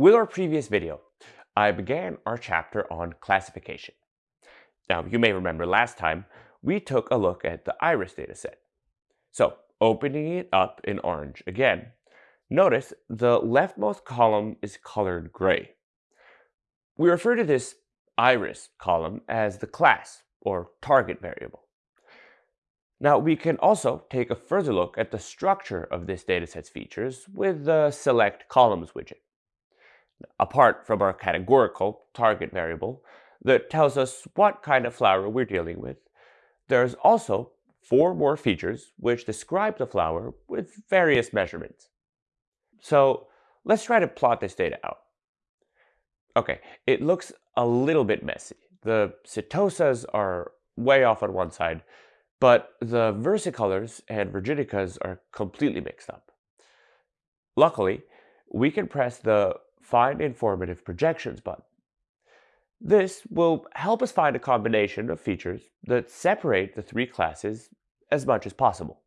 With our previous video, I began our chapter on classification. Now, you may remember last time, we took a look at the iris dataset. So, opening it up in orange again, notice the leftmost column is colored gray. We refer to this iris column as the class, or target variable. Now, we can also take a further look at the structure of this dataset's features with the Select Columns widget. Apart from our categorical target variable that tells us what kind of flower we're dealing with, there's also four more features which describe the flower with various measurements. So let's try to plot this data out. Okay, it looks a little bit messy. The setosas are way off on one side, but the versicolors and virginicas are completely mixed up. Luckily, we can press the Find Informative Projections button. This will help us find a combination of features that separate the three classes as much as possible.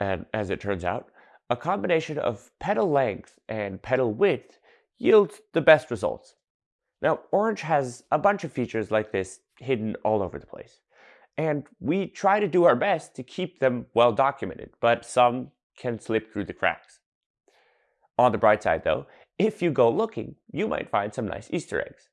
And as it turns out, a combination of petal length and petal width yields the best results. Now, Orange has a bunch of features like this hidden all over the place. And we try to do our best to keep them well documented, but some can slip through the cracks. On the bright side though, if you go looking, you might find some nice Easter eggs.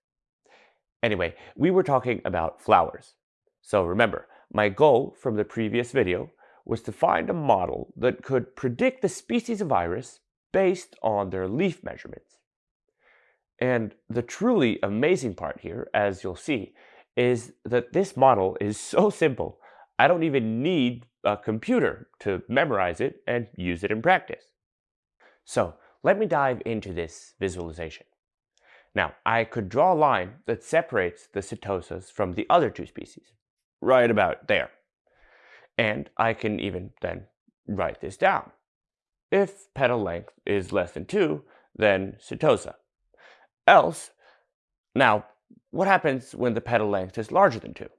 Anyway, we were talking about flowers. So remember, my goal from the previous video was to find a model that could predict the species of iris based on their leaf measurements. And the truly amazing part here, as you'll see, is that this model is so simple, I don't even need a computer to memorize it and use it in practice. So let me dive into this visualization. Now, I could draw a line that separates the setosas from the other two species, right about there. And I can even then write this down. If petal length is less than 2, then setosa. Else, now, what happens when the petal length is larger than 2?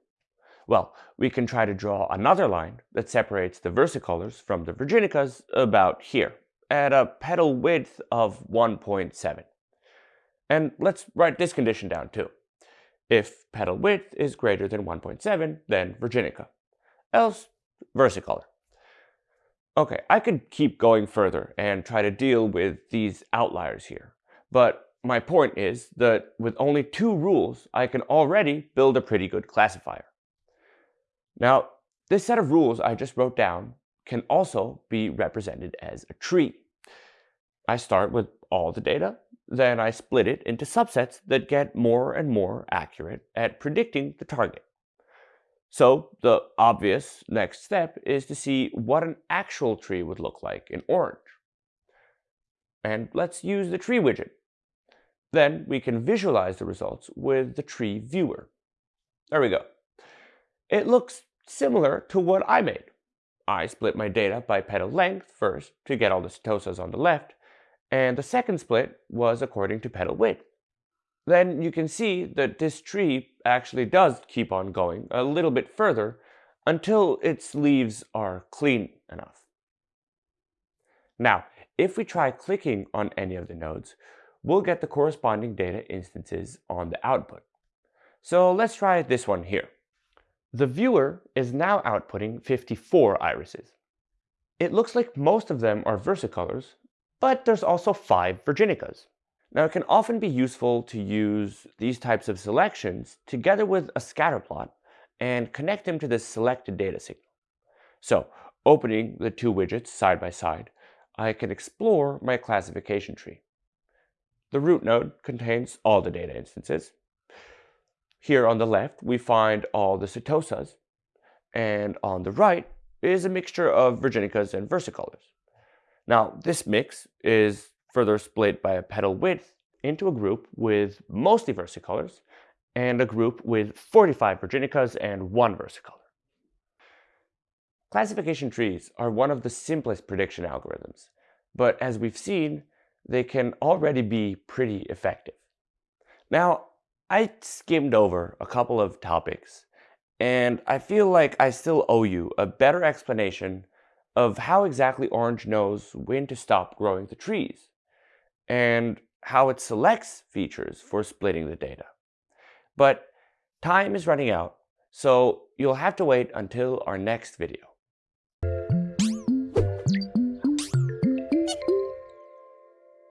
Well, we can try to draw another line that separates the versicolors from the virginicas about here, at a petal width of 1.7. And let's write this condition down too. If petal width is greater than 1.7, then virginica. Else, versicolor. Okay, I could keep going further and try to deal with these outliers here. But my point is that with only two rules, I can already build a pretty good classifier. Now, this set of rules I just wrote down can also be represented as a tree. I start with all the data, then I split it into subsets that get more and more accurate at predicting the target. So the obvious next step is to see what an actual tree would look like in orange. And let's use the tree widget. Then we can visualize the results with the tree viewer. There we go. It looks similar to what I made. I split my data by petal length first to get all the setosas on the left, and the second split was according to petal width. Then you can see that this tree actually does keep on going a little bit further until its leaves are clean enough. Now, if we try clicking on any of the nodes, we'll get the corresponding data instances on the output. So let's try this one here. The viewer is now outputting 54 irises. It looks like most of them are versicolors, but there's also five virginicas. Now it can often be useful to use these types of selections together with a scatter plot and connect them to the selected data signal. So opening the two widgets side by side, I can explore my classification tree. The root node contains all the data instances, here on the left, we find all the setosas, and on the right is a mixture of virginicas and versicolors. Now, this mix is further split by a petal width into a group with mostly versicolors and a group with 45 virginicas and one versicolor. Classification trees are one of the simplest prediction algorithms, but as we've seen, they can already be pretty effective. Now, I skimmed over a couple of topics, and I feel like I still owe you a better explanation of how exactly Orange knows when to stop growing the trees. and how it selects features for splitting the data. But time is running out, so you'll have to wait until our next video.